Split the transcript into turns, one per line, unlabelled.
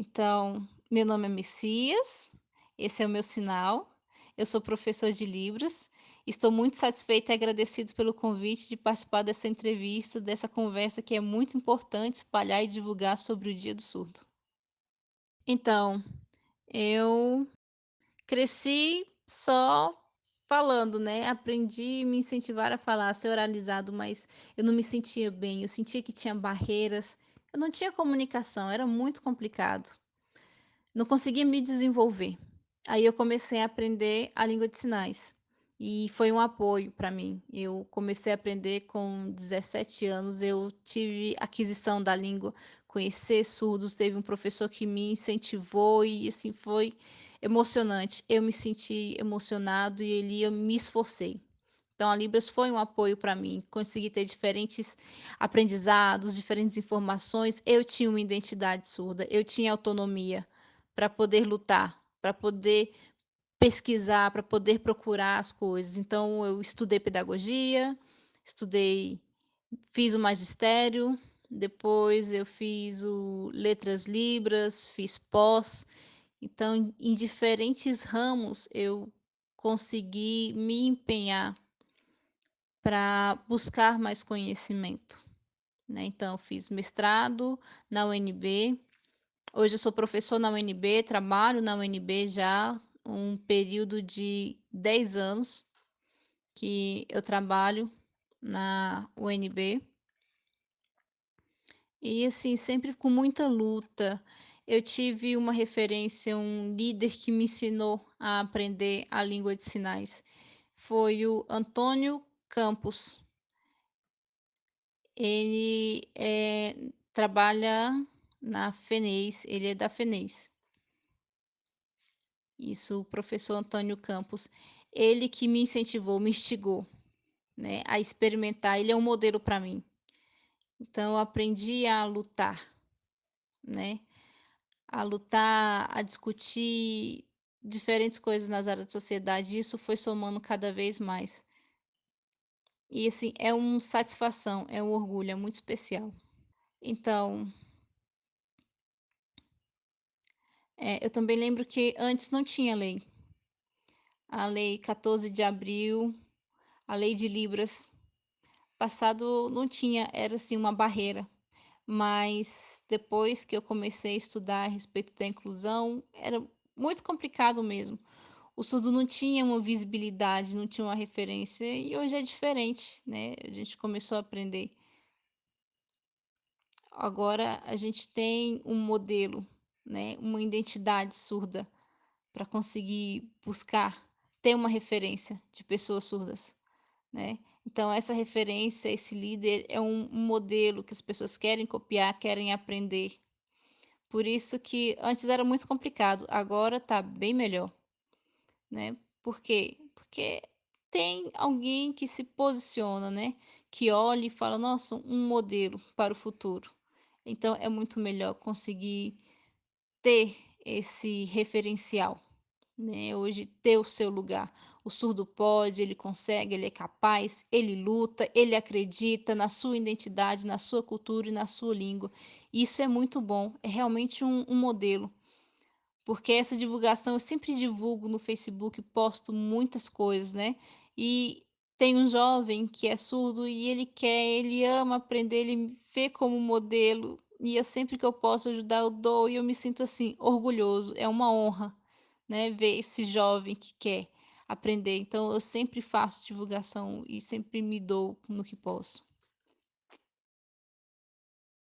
Então, meu nome é Messias, esse é o meu sinal. Eu sou professor de Libras. Estou muito satisfeita e agradecido pelo convite de participar dessa entrevista, dessa conversa que é muito importante espalhar e divulgar sobre o Dia do Surdo. Então, eu cresci só falando, né? Aprendi me incentivar a falar, a ser oralizado, mas eu não me sentia bem. Eu sentia que tinha barreiras. Eu não tinha comunicação, era muito complicado. Não conseguia me desenvolver. Aí eu comecei a aprender a língua de sinais e foi um apoio para mim. Eu comecei a aprender com 17 anos, eu tive aquisição da língua, conhecer surdos, teve um professor que me incentivou e assim foi emocionante. Eu me senti emocionado e ele eu me esforcei. Então a Libras foi um apoio para mim, consegui ter diferentes aprendizados, diferentes informações. Eu tinha uma identidade surda, eu tinha autonomia para poder lutar, para poder pesquisar, para poder procurar as coisas. Então eu estudei pedagogia, estudei, fiz o magistério, depois eu fiz o letras libras, fiz pós. Então, em diferentes ramos eu consegui me empenhar para buscar mais conhecimento. Né? Então, fiz mestrado na UNB. Hoje eu sou professor na UNB, trabalho na UNB já um período de 10 anos que eu trabalho na UNB. E assim, sempre com muita luta. Eu tive uma referência, um líder que me ensinou a aprender a língua de sinais. Foi o Antônio Campos. Ele é, trabalha na FENES, ele é da FENES. Isso, o professor Antônio Campos. Ele que me incentivou, me instigou né, a experimentar. Ele é um modelo para mim. Então, eu aprendi a lutar, né? A lutar, a discutir diferentes coisas nas áreas da sociedade. Isso foi somando cada vez mais. E assim, é uma satisfação, é um orgulho, é muito especial. Então, é, eu também lembro que antes não tinha lei. A lei 14 de abril, a lei de Libras, passado não tinha, era assim uma barreira. Mas depois que eu comecei a estudar a respeito da inclusão, era muito complicado mesmo o surdo não tinha uma visibilidade, não tinha uma referência, e hoje é diferente, né? A gente começou a aprender. Agora a gente tem um modelo, né? Uma identidade surda para conseguir buscar ter uma referência de pessoas surdas, né? Então essa referência, esse líder é um, modelo que as pessoas querem copiar, querem aprender. Por isso que antes era muito complicado, agora está bem melhor né? Por quê? Porque tem alguém que se posiciona, né? Que olha e fala, nossa, um modelo para o futuro. Então é muito melhor conseguir ter esse referencial, né? Hoje ter o seu lugar. O surdo pode, ele consegue, ele é capaz, ele luta, ele acredita na sua identidade, na sua cultura e na sua língua. Isso é muito bom, é realmente um, um modelo porque essa divulgação eu sempre divulgo no Facebook, posto muitas coisas, né? E tem um jovem que é surdo e ele quer, ele ama aprender, ele vê como modelo e eu sempre que eu posso ajudar eu dou e eu me sinto assim orgulhoso, é uma honra, né, ver esse jovem que quer aprender. Então eu sempre faço divulgação e sempre me dou no que posso.